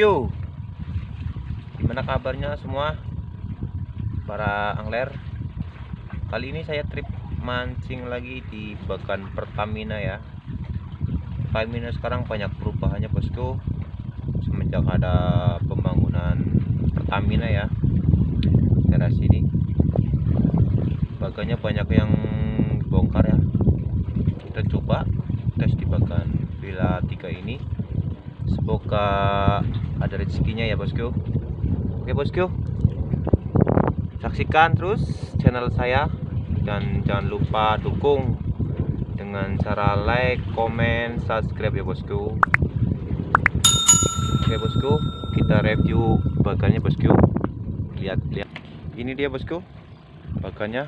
bosku Gimana kabarnya semua? Para angler. Kali ini saya trip mancing lagi di Bagan Pertamina ya. Pertamina sekarang banyak perubahannya bosku Semenjak ada pembangunan Pertamina ya Daerah sini Bagannya banyak yang bongkar ya. Kita coba tes di Bagan Villa 3 ini semoga ada rezekinya ya bosku. Oke bosku. Saksikan terus channel saya dan jangan lupa dukung dengan cara like, komen, subscribe ya bosku. Oke bosku. Kita review bagannya bosku. Lihat lihat. Ini dia bosku bagannya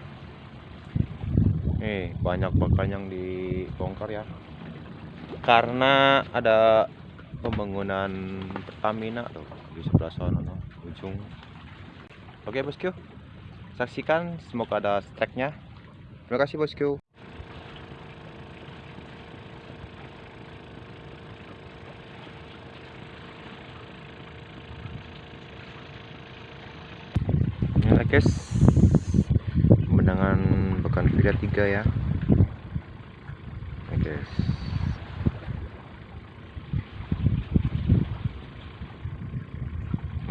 nih banyak bagan yang dibongkar ya. Karena ada pembangunan Pertamina tuh di sebelah sana no, ujung. Oke bosku saksikan semoga ada strike terima kasih bosku ini guys. Pemandangan Bakan Villa 3 ya. Oke guys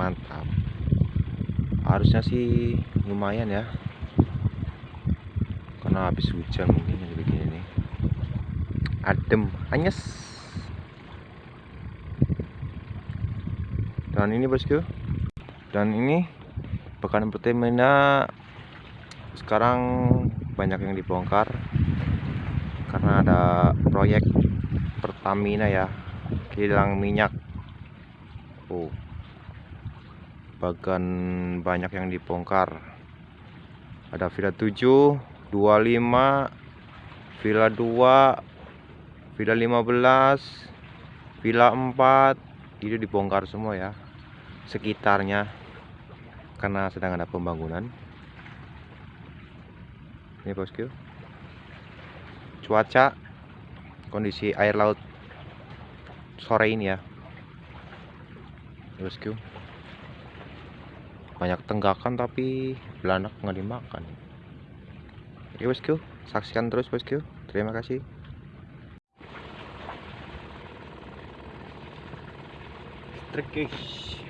mantap harusnya sih lumayan ya. Karena habis hujan mungkin begini nih adem anyes. Dan ini bosku. Dan ini bekan Pertamina. Sekarang banyak yang dibongkar. Karena ada proyek Pertamina ya. Kilang minyak. Oh bagan banyak yang dibongkar. Ada villa 7 25 villa 2 villa 15 villa 4 itu dibongkar semua ya sekitarnya karena sedang ada pembangunan. Ini bosku cuaca kondisi air laut sore ini ya. Bosku banyak tenggakan tapi belanak nggak dimakan. Oke bosku saksikan terus bosku terima kasih. Trekis.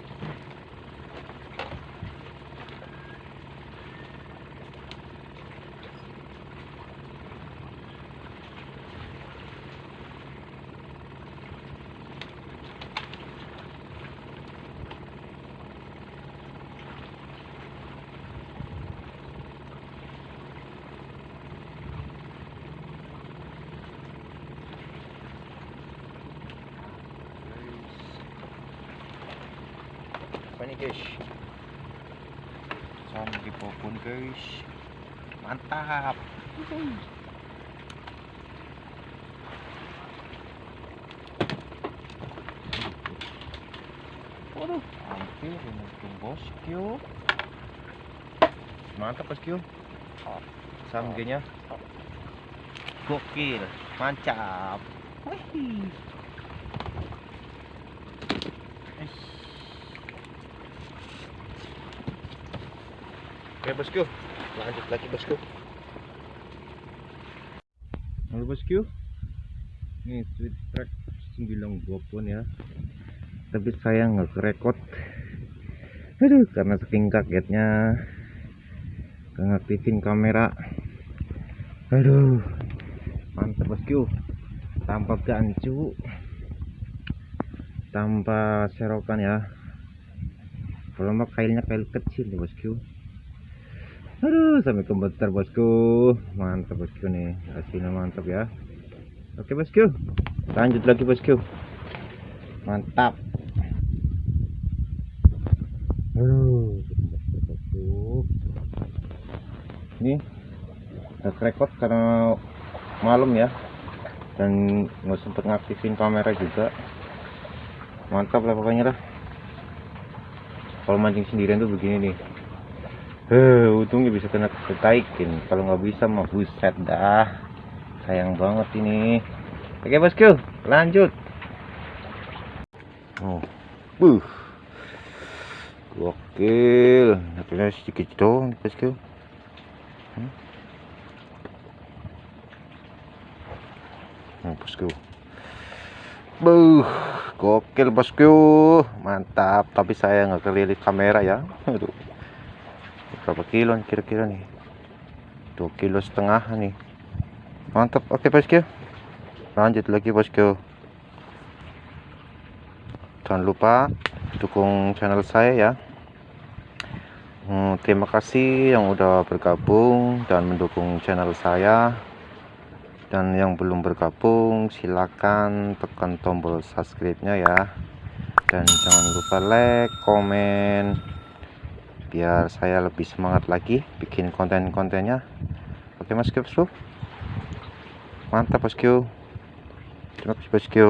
Apa nih guys? Sama di pohon guys. Mantap. Waduh hampir untung bosku mantap bosku samgenya gokil mantap. Wih. Oke bosku, lanjut lagi bosku. Halo bosku, ini sweet track 9 gopon ya. Tapi saya nggak kerekot. Aduh, karena saking kagetnya ngaktifin kamera. Aduh, mantap bosku. Tanpa gancu, tanpa serokan ya. Kalau mah kailnya kail kecil nih bosku aduh sampai komputer bosku. Mantap bosku nih. Hasilnya mantap ya. Oke bosku. Lanjut lagi bosku. Mantap. Aduh bosku ini udah record karena malam ya. Dan nggak sempet ngaktifin kamera juga. Mantap lah pokoknya lah. Kalau mancing sendirian tuh begini nih Eh, untungnya bisa kena ketaikin. Kalau nggak bisa mah buset dah. Sayang banget ini. Oke, bosku, lanjut. Oh. Buh. Gokil. Tapi sedikit dong, bosku. Hmm. Hmm, bosku. Buh, gokil bosku. Mantap. Tapi saya nggak kelilit kamera ya. Aduh. Berapa kilo kira-kira nih? Dua kilo setengah nih. Mantap. Oke bosku. Lanjut lagi bosku. Jangan lupa dukung channel saya ya hmm, terima kasih yang udah bergabung dan mendukung channel saya dan yang belum bergabung silakan tekan tombol subscribe nya ya dan jangan lupa like komen biar saya lebih semangat lagi bikin konten-kontennya. Oke mas bosku mantap bosku terima kasih bosku